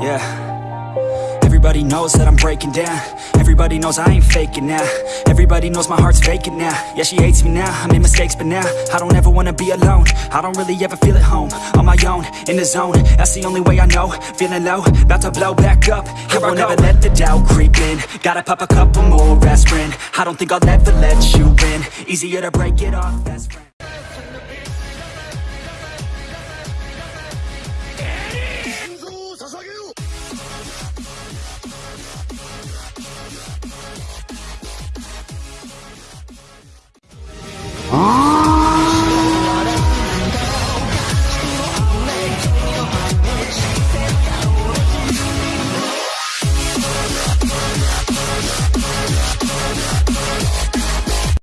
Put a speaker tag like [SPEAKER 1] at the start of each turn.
[SPEAKER 1] Yeah. Everybody knows that I'm breaking down. Everybody knows I ain't faking now. Everybody knows my heart's vacant now. Yeah, she hates me now, I made mistakes but now I don't ever wanna be alone. I don't really ever feel at home On my own, in the zone. That's the only way I know. Feeling low, about to blow back up. Here I won't ever let the doubt creep in. Gotta pop a couple more aspirin. I don't think I'll ever let you in Easier to break it off best
[SPEAKER 2] 아